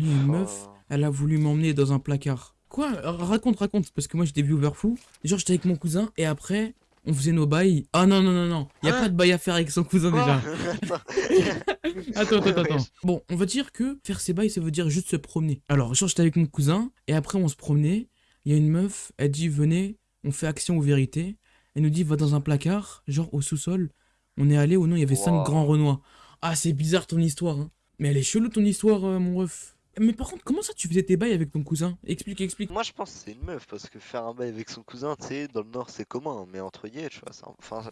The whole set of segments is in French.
Une meuf, Oh. elle a voulu m'emmener dans un placard. Quoi? Raconte, raconte, parce que moi j'ai des viewers fous. Genre j'étais avec mon cousin et après on faisait nos bails. Ah non, non, non, non, y a Hein pas de bail à faire avec son cousin déjà. Attends. Attends, attends. Bon, on va dire que faire ses bails, ça veut dire juste se promener. Alors, genre, j'étais avec mon cousin, et après, on se promenait. Il y a une meuf, elle dit, venez, on fait action ou vérité. Elle nous dit, va dans un placard, genre au sous-sol. On est allé, ou non, il y avait cinq Wow. grands renois. Ah, c'est bizarre ton histoire, hein. Mais elle est chelou ton histoire, euh, mon ref. Mais par contre, comment ça tu faisais tes bails avec ton cousin? Explique, explique. Moi je pense que c'est une meuf parce que faire un bail avec son cousin, tu sais, dans le nord c'est commun, mais entre guillemets, tu vois, ça, enfin,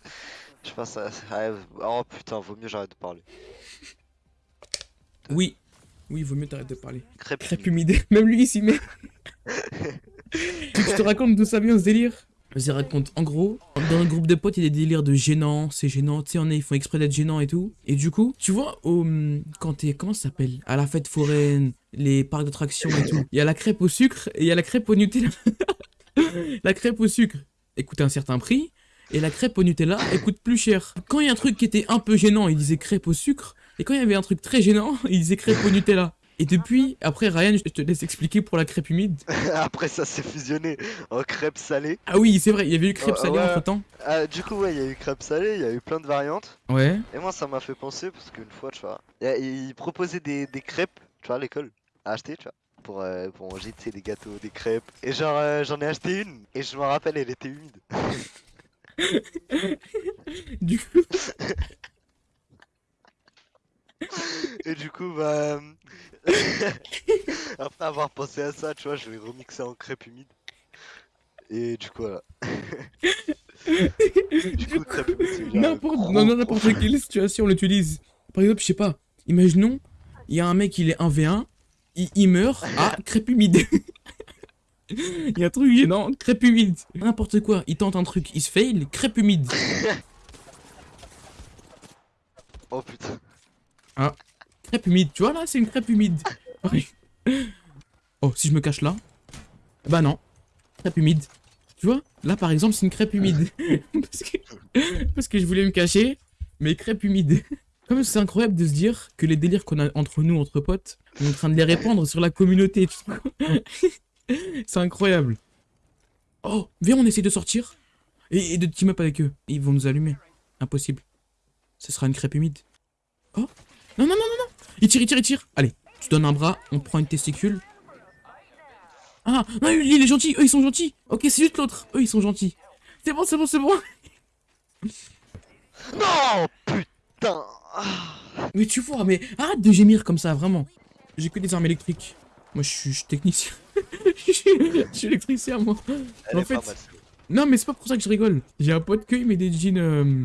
je pense ça, oh putain, vaut mieux j'arrête de parler. Oui. Oui, vaut mieux t'arrêter de parler. Crêpe, Crêpe humide. Même lui, il s'y met. Je te raconte d'où ça vient ce délire? Vas-y, raconte. En gros, dans un groupe de potes, il y a des délires de gênant, c'est gênant, tu sais, on est, ils font exprès d'être gênants et tout. Et du coup, tu vois, au, quand t'es, comment ça s'appelle? À la fête foraine, les parcs d'attractions et tout, il y a la crêpe au sucre et il y a la crêpe au Nutella. la crêpe au sucre, coûte un certain prix, et la crêpe au Nutella, coûte plus cher. Quand il y a un truc qui était un peu gênant, il disait crêpe au sucre, et quand il y avait un truc très gênant, il disait crêpe au Nutella. Et depuis, après Ryan, je te laisse expliquer pour la crêpe humide. Après ça s'est fusionné en crêpe salée. Ah oui, c'est vrai, il y avait eu crêpe Oh, salée ouais. entre temps. Ah, du coup ouais, il y a eu crêpe salée, il y a eu plein de variantes. Ouais. Et moi ça m'a fait penser parce qu'une fois, tu vois, ils proposaient des, des crêpes, tu vois, à l'école, à acheter, tu vois. Pour, euh, pour manger, tu sais, des gâteaux, des crêpes. Et genre, euh, j'en ai acheté une, et je me rappelle, elle était humide. Du coup, Et du coup, bah. Après avoir pensé à ça, tu vois, je l'ai remixé en crêpe humide. Et du coup, voilà. du coup, crêpe humide, n'importe n'importe quelle situation on l'utilise. Par exemple, je sais pas, imaginons, il y a un mec, il est 1v1, il, il meurt, ah, crêpe humide. Il y a un truc gênant, crêpe humide. N'importe quoi, il tente un truc, il se fail, crêpe humide. Oh putain. Crêpe humide, tu vois là, c'est une crêpe humide. Oh, si je me cache là Bah non, crêpe humide. Tu vois, là par exemple, c'est une crêpe humide. parce, que... parce que je voulais me cacher, mais crêpe humide. Comme c'est incroyable de se dire que les délires qu'on a entre nous, entre potes, on est en train de les répandre sur la communauté. c'est incroyable. Oh, viens, on essaie de sortir et, et de team up avec eux. Ils vont nous allumer. Impossible. Ce sera une crêpe humide. Oh, non, non, non, non. Il tire, il tire, il tire. Allez, tu donnes un bras, on prend une testicule. Ah, non, lui, il est gentil, eux, ils sont gentils. Ok, c'est juste l'autre. Eux, ils sont gentils. C'est bon, c'est bon, c'est bon. Non Putain Ah. Mais tu vois, mais arrête de gémir comme ça, vraiment. J'ai que des armes électriques. Moi, je suis, technicien. je, suis, électricien, moi. Elle En est pas fait- mal. Non, mais c'est pas pour ça que je rigole. J'ai un pote que il met des jeans. euh,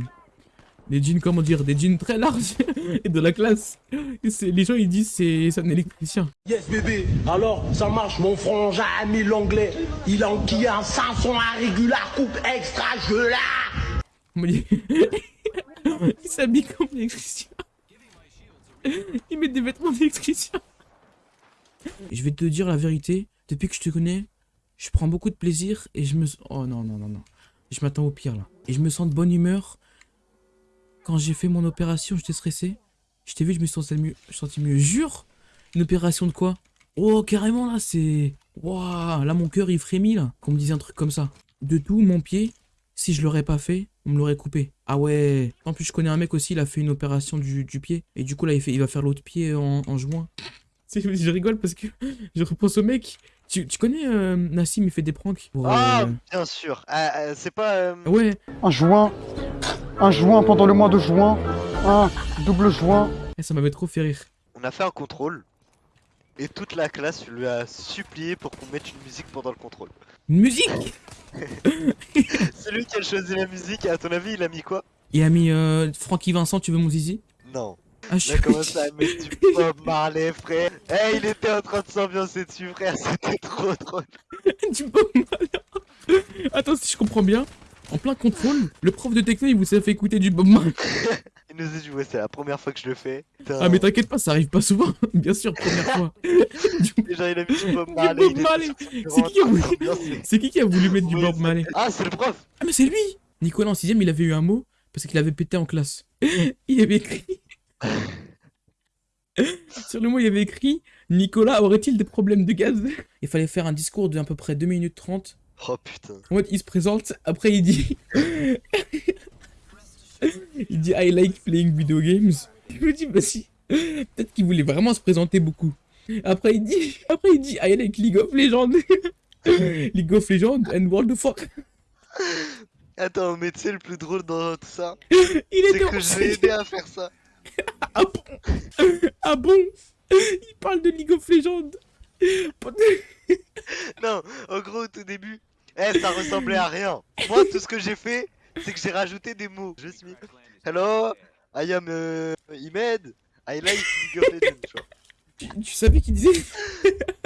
des jeans, comment dire Des jeans très larges et de la classe. Et les gens, ils disent c'est un électricien. Yes bébé, alors ça marche mon frangin a mis l'anglais. Il a enquillé un 500 un régular coupe extra je dit- il s'habille comme électricien. Il met des vêtements d'électricien. Je vais te dire la vérité. Depuis que je te connais, je prends beaucoup de plaisir et je me... Oh non, non, non, non. Je m'attends au pire là. Et je me sens de bonne humeur. Quand j'ai fait mon opération, j'étais stressé. Je t'ai vu, je me suis senti mieux. Je senti mieux. Jure Une opération de quoi? Oh, carrément là, c'est... Waouh, là mon cœur il frémit là. Qu'on me dise un truc comme ça. De tout, mon pied, si je l'aurais pas fait, on me l'aurait coupé. Ah ouais. En plus, je connais un mec aussi, il a fait une opération du, du pied. Et du coup, là, il, fait, il va faire l'autre pied en, en juin. Je rigole parce que je repense au mec. Tu, tu connais euh, Nassim, il fait des pranks? pour, Ah, euh, bien sûr. Ah, ah, c'est pas. euh, Ouais, Un juin, un juin pendant le mois de juin, un double juin. Eh, ça m'avait trop fait rire. On a fait un contrôle. Et toute la classe lui a supplié pour qu'on mette une musique pendant le contrôle. Une musique Celui qui a choisi la musique, à ton avis, il a mis quoi? Il a mis euh, Francky Vincent, tu veux mon zizi? Non. Ah, je Il a commencé à mettre du Bob Marley, frère. Eh, il était en train de s'ambiancer dessus, frère. C'était trop drôle. du Bob Marley. Attends, si je comprends bien, en plein contrôle, le prof de techno, il vous a fait écouter du Bob Marley. Il nous a dit, c'est la première fois que je le fais. Putain. Ah, mais t'inquiète pas, ça arrive pas souvent. Bien sûr, première fois. Déjà, il a mis du Bob Marley. C'est qui voulu- qui qui a voulu mettre du Bob Marley Ah, c'est le prof. Ah, mais c'est lui Nicolas en 6 il avait eu un mot parce qu'il avait pété en classe. Il avait écrit. Sur le mot, il avait écrit Nicolas aurait-il des problèmes de gaz? Il fallait faire un discours de à peu près 2 minutes 30. Oh putain. En mode, il se présente, après il dit. il dit I like playing video games. Je me dis, bah si. Peut-être qu'il voulait vraiment se présenter beaucoup. Après il dit, après il dit I like League of Legends. League of Legends and World of Warcraft. Attends, mais tu sais le plus drôle dans tout ça, Il c'est que je l'ai aidé à faire ça. Ah bon? Ah bon? Il parle de League of Legends. Non, en gros au tout début, eh ça ressemblait à rien. Moi tout ce que j'ai fait, c'est que j'ai rajouté des mots. Je suis Hello, I am euh, Imed, I like League of tu vois. Tu, tu savais qu'il disait